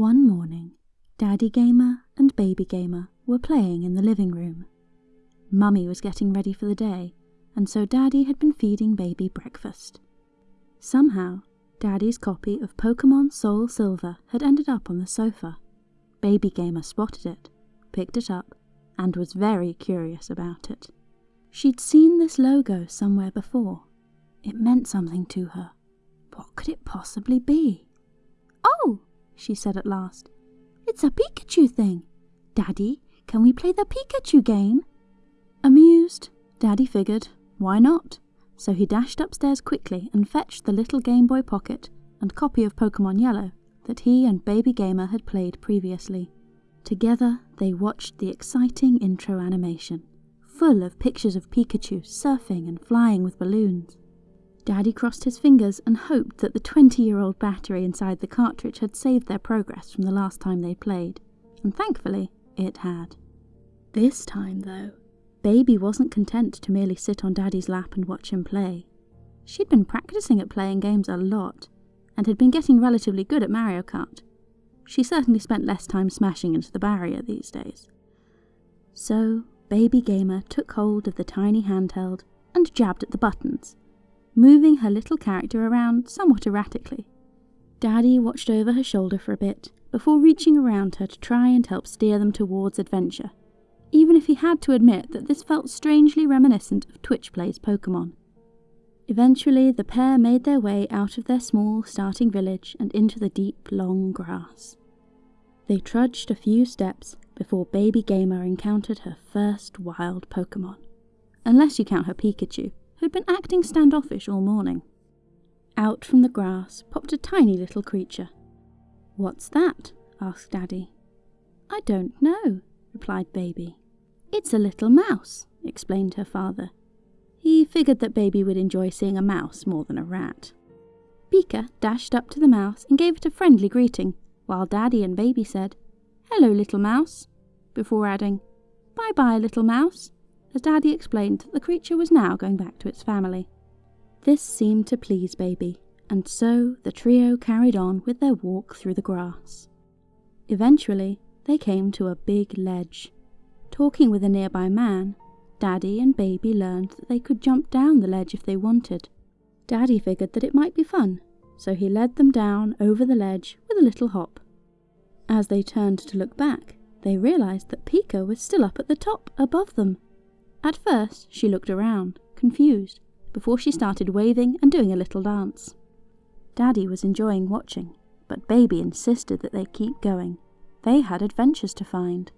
One morning, Daddy Gamer and Baby Gamer were playing in the living room. Mummy was getting ready for the day, and so Daddy had been feeding Baby breakfast. Somehow, Daddy's copy of Pokemon Soul Silver had ended up on the sofa. Baby Gamer spotted it, picked it up, and was very curious about it. She'd seen this logo somewhere before. It meant something to her. What could it possibly be? She said at last. It's a Pikachu thing. Daddy, can we play the Pikachu game? Amused, Daddy figured, why not? So he dashed upstairs quickly and fetched the little Game Boy Pocket and copy of Pokemon Yellow that he and Baby Gamer had played previously. Together, they watched the exciting intro animation, full of pictures of Pikachu surfing and flying with balloons. Daddy crossed his fingers and hoped that the 20 year old battery inside the cartridge had saved their progress from the last time they played, and thankfully it had. This time, though, Baby wasn't content to merely sit on Daddy's lap and watch him play. She'd been practicing at playing games a lot, and had been getting relatively good at Mario Kart. She certainly spent less time smashing into the barrier these days. So, Baby Gamer took hold of the tiny handheld and jabbed at the buttons, moving her little character around somewhat erratically. Daddy watched over her shoulder for a bit before reaching around her to try and help steer them towards adventure, even if he had to admit that this felt strangely reminiscent of Twitch Plays Pokemon. Eventually, the pair made their way out of their small starting village and into the deep, long grass. They trudged a few steps before Baby Gamer encountered her first wild Pokemon, unless you count her Pikachu, who'd been acting standoffish all morning. Out from the grass popped a tiny little creature. What's that? asked Daddy. I don't know, replied Baby. It's a little mouse, explained her father. He figured that Baby would enjoy seeing a mouse more than a rat. Pika dashed up to the mouse and gave it a friendly greeting, while Daddy and Baby said, Hello, little mouse, before adding, Bye bye, little mouse, as Daddy explained that the creature was now going back to its family. This seemed to please Baby, and so the trio carried on with their walk through the grass. Eventually, they came to a big ledge. Talking with a nearby man, Daddy and Baby learned that they could jump down the ledge if they wanted. Daddy figured that it might be fun, so he led them down over the ledge with a little hop. As they turned to look back, they realized that Pika was still up at the top above them. At first, she looked around, confused, before she started waving and doing a little dance. Daddy was enjoying watching, but Baby insisted that they keep going. They had adventures to find.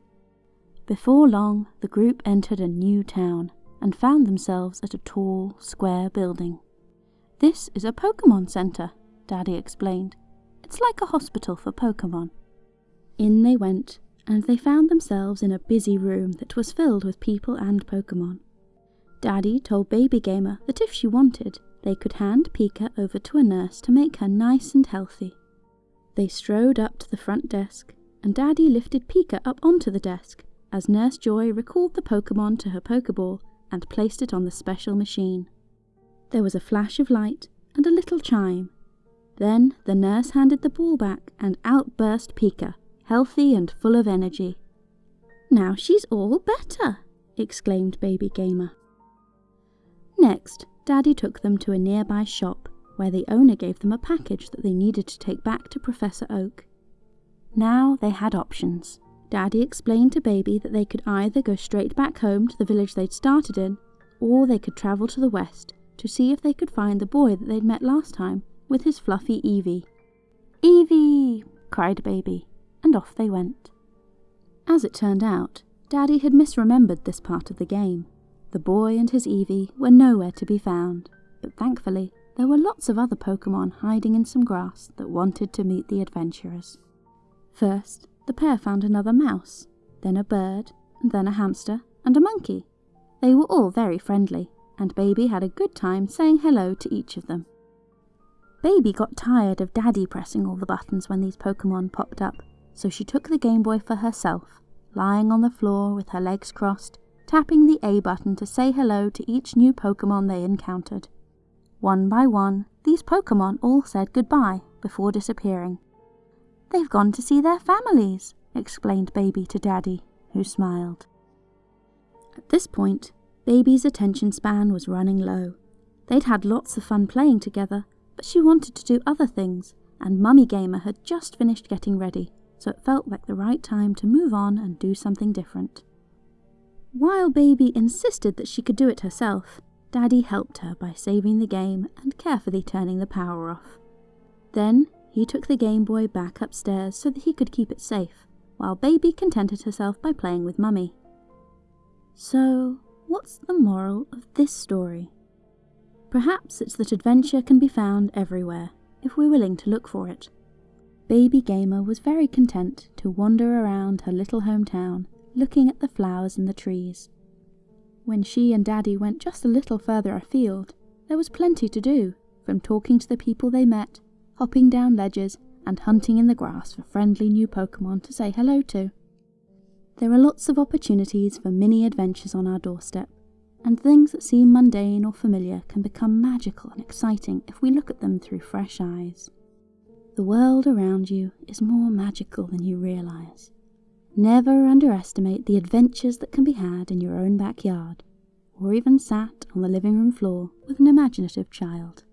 Before long, the group entered a new town and found themselves at a tall, square building. This is a Pokemon Center, Daddy explained. It's like a hospital for Pokemon. In they went, and they found themselves in a busy room that was filled with people and Pokemon. Daddy told Baby Gamer that if she wanted, they could hand Pika over to a nurse to make her nice and healthy. They strode up to the front desk, and Daddy lifted Pika up onto the desk as Nurse Joy recalled the Pokemon to her Pokeball and placed it on the special machine. There was a flash of light and a little chime. Then the nurse handed the ball back and out burst Pika, healthy and full of energy. Now she's all better, exclaimed Baby Gamer. Next, Daddy took them to a nearby shop where the owner gave them a package that they needed to take back to Professor Oak. Now they had options. Daddy explained to Baby that they could either go straight back home to the village they'd started in, or they could travel to the west to see if they could find the boy that they'd met last time with his fluffy Eevee. Eevee! cried Baby, and off they went. As it turned out, Daddy had misremembered this part of the game. The boy and his Eevee were nowhere to be found, but thankfully there were lots of other Pokemon hiding in some grass that wanted to meet the adventurers. First, the pair found another mouse, then a bird, then a hamster, and a monkey. They were all very friendly, and Baby had a good time saying hello to each of them. Baby got tired of Daddy pressing all the buttons when these Pokemon popped up, so she took the Game Boy for herself, lying on the floor with her legs crossed, tapping the A button to say hello to each new Pokemon they encountered. One by one, these Pokemon all said goodbye before disappearing. They've gone to see their families, explained Baby to Daddy, who smiled. At this point, Baby's attention span was running low. They'd had lots of fun playing together, but she wanted to do other things, and Mummy Gamer had just finished getting ready, so it felt like the right time to move on and do something different. While Baby insisted that she could do it herself, Daddy helped her by saving the game and carefully turning the power off. Then he took the Game Boy back upstairs so that he could keep it safe, while Baby contented herself by playing with Mummy. So, what's the moral of this story? Perhaps it's that adventure can be found everywhere, if we're willing to look for it. Baby Gamer was very content to wander around her little hometown, looking at the flowers and the trees. When she and Daddy went just a little further afield, there was plenty to do, from talking to the people they met, hopping down ledges, and hunting in the grass for friendly new Pokemon to say hello to. There are lots of opportunities for mini adventures on our doorstep, and things that seem mundane or familiar can become magical and exciting if we look at them through fresh eyes. The world around you is more magical than you realize. Never underestimate the adventures that can be had in your own backyard, or even sat on the living room floor with an imaginative child.